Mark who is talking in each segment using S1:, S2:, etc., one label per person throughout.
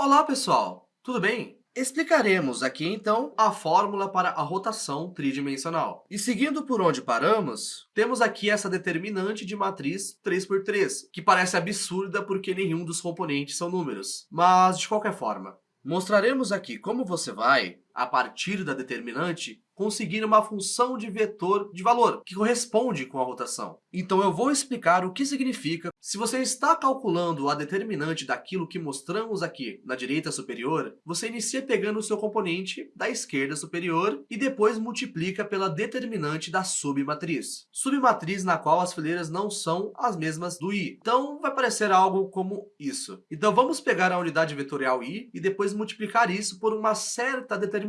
S1: Olá, pessoal! Tudo bem? Explicaremos aqui, então, a fórmula para a rotação tridimensional. E seguindo por onde paramos, temos aqui essa determinante de matriz 3x3, que parece absurda porque nenhum dos componentes são números. Mas, de qualquer forma, mostraremos aqui como você vai, a partir da determinante, conseguir uma função de vetor de valor, que corresponde com a rotação. Então eu vou explicar o que significa se você está calculando a determinante daquilo que mostramos aqui na direita superior, você inicia pegando o seu componente da esquerda superior e depois multiplica pela determinante da submatriz. Submatriz na qual as fileiras não são as mesmas do i. Então vai parecer algo como isso. Então vamos pegar a unidade vetorial i e depois multiplicar isso por uma certa determinante.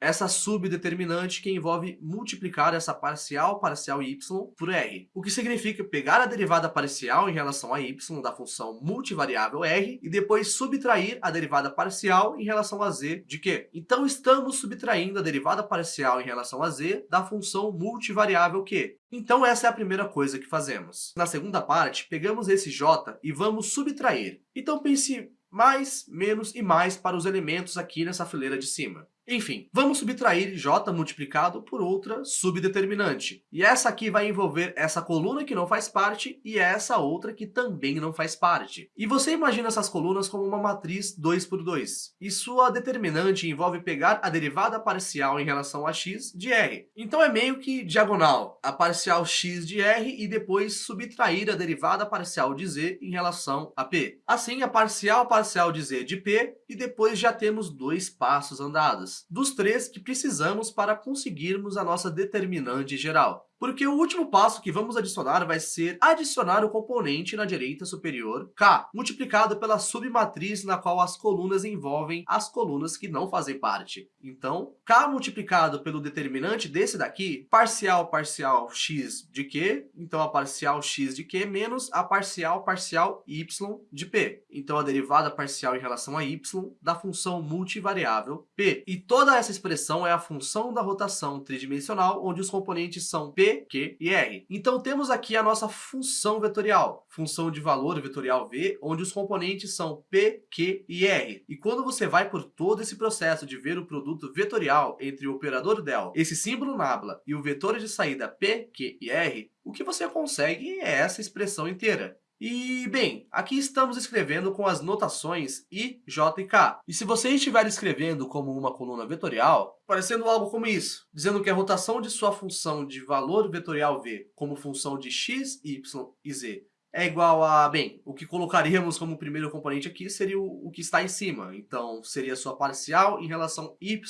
S1: Essa subdeterminante que envolve multiplicar essa parcial parcial y por r, o que significa pegar a derivada parcial em relação a y da função multivariável r e depois subtrair a derivada parcial em relação a z de q. Então, estamos subtraindo a derivada parcial em relação a z da função multivariável q. Então, essa é a primeira coisa que fazemos. Na segunda parte, pegamos esse j e vamos subtrair. Então, pense mais, menos e mais para os elementos aqui nessa fileira de cima. Enfim, vamos subtrair j multiplicado por outra subdeterminante. E essa aqui vai envolver essa coluna que não faz parte e essa outra que também não faz parte. E você imagina essas colunas como uma matriz 2 por 2. E sua determinante envolve pegar a derivada parcial em relação a x de r. Então é meio que diagonal, a parcial x de r e depois subtrair a derivada parcial de z em relação a p. Assim, a parcial parcial de z de p e depois já temos dois passos andados dos três que precisamos para conseguirmos a nossa determinante geral. Porque o último passo que vamos adicionar vai ser adicionar o componente na direita superior, K, multiplicado pela submatriz na qual as colunas envolvem as colunas que não fazem parte. Então, K multiplicado pelo determinante desse daqui, parcial parcial x de Q, então a parcial x de Q menos a parcial parcial y de P. Então, a derivada parcial em relação a y da função multivariável P. E toda essa expressão é a função da rotação tridimensional, onde os componentes são P Q e R. Então temos aqui a nossa função vetorial, função de valor vetorial V, onde os componentes são P, Q e R. E quando você vai por todo esse processo de ver o produto vetorial entre o operador del, esse símbolo nabla e o vetor de saída P, Q e R, o que você consegue é essa expressão inteira. E, bem, aqui estamos escrevendo com as notações I, J e K. E se você estiver escrevendo como uma coluna vetorial, parecendo algo como isso, dizendo que a rotação de sua função de valor vetorial V como função de x, y e z é igual a, bem, o que colocaríamos como primeiro componente aqui seria o, o que está em cima. Então, seria a sua parcial em relação y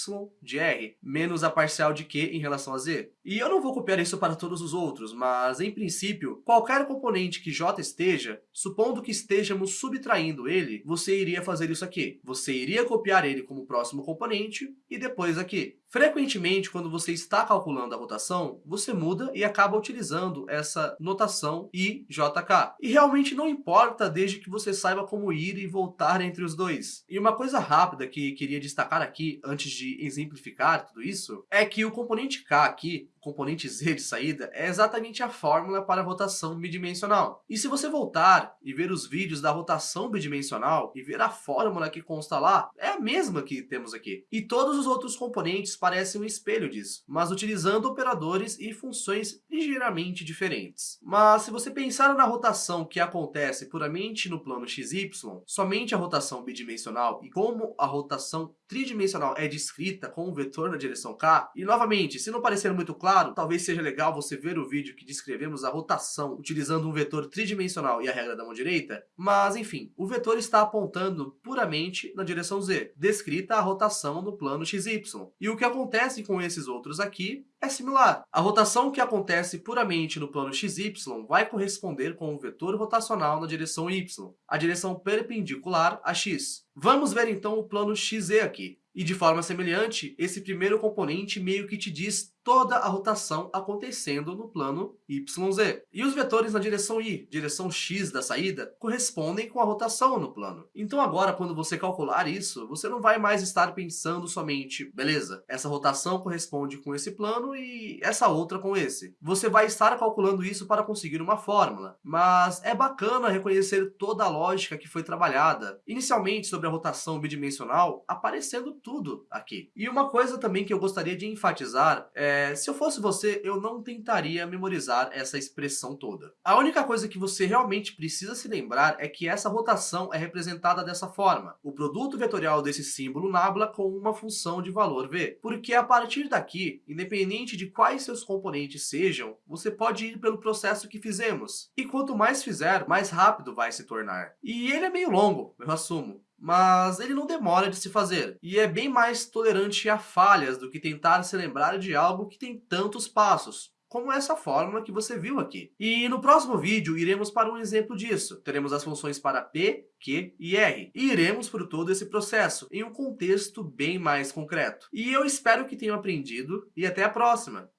S1: de r, menos a parcial de q em relação a z. E eu não vou copiar isso para todos os outros, mas, em princípio, qualquer componente que j esteja, supondo que estejamos subtraindo ele, você iria fazer isso aqui. Você iria copiar ele como próximo componente e depois aqui. Frequentemente, quando você está calculando a rotação, você muda e acaba utilizando essa notação IJK. E realmente não importa desde que você saiba como ir e voltar entre os dois. E uma coisa rápida que queria destacar aqui, antes de exemplificar tudo isso, é que o componente K aqui, componente z de saída é exatamente a fórmula para a rotação bidimensional. E se você voltar e ver os vídeos da rotação bidimensional e ver a fórmula que consta lá, é a mesma que temos aqui. E todos os outros componentes parecem um espelho disso, mas utilizando operadores e funções ligeiramente diferentes. Mas se você pensar na rotação que acontece puramente no plano XY, somente a rotação bidimensional e como a rotação tridimensional é descrita com um vetor na direção k, e novamente, se não parecer muito claro, talvez seja legal você ver o vídeo que descrevemos a rotação utilizando um vetor tridimensional e a regra da mão direita, mas enfim, o vetor está apontando puramente na direção z, descrita a rotação no plano xy. E o que acontece com esses outros aqui é similar. A rotação que acontece puramente no plano xy vai corresponder com o vetor rotacional na direção y, a direção perpendicular a x. Vamos ver então o plano XZ aqui. E de forma semelhante, esse primeiro componente meio que te diz toda a rotação acontecendo no plano YZ. E os vetores na direção Y, direção X da saída, correspondem com a rotação no plano. Então agora, quando você calcular isso, você não vai mais estar pensando somente, beleza, essa rotação corresponde com esse plano e essa outra com esse. Você vai estar calculando isso para conseguir uma fórmula, mas é bacana reconhecer toda a lógica que foi trabalhada, inicialmente sobre a rotação bidimensional, aparecendo tudo aqui. E uma coisa também que eu gostaria de enfatizar é, se eu fosse você, eu não tentaria memorizar essa expressão toda. A única coisa que você realmente precisa se lembrar é que essa rotação é representada dessa forma, o produto vetorial desse símbolo nabla com uma função de valor v, porque a partir daqui, independente de quais seus componentes sejam, você pode ir pelo processo que fizemos. E quanto mais fizer, mais rápido vai se tornar. E ele é meio longo, eu assumo mas ele não demora de se fazer, e é bem mais tolerante a falhas do que tentar se lembrar de algo que tem tantos passos, como essa fórmula que você viu aqui. E no próximo vídeo iremos para um exemplo disso. Teremos as funções para P, Q e R. E iremos por todo esse processo, em um contexto bem mais concreto. E eu espero que tenham aprendido, e até a próxima!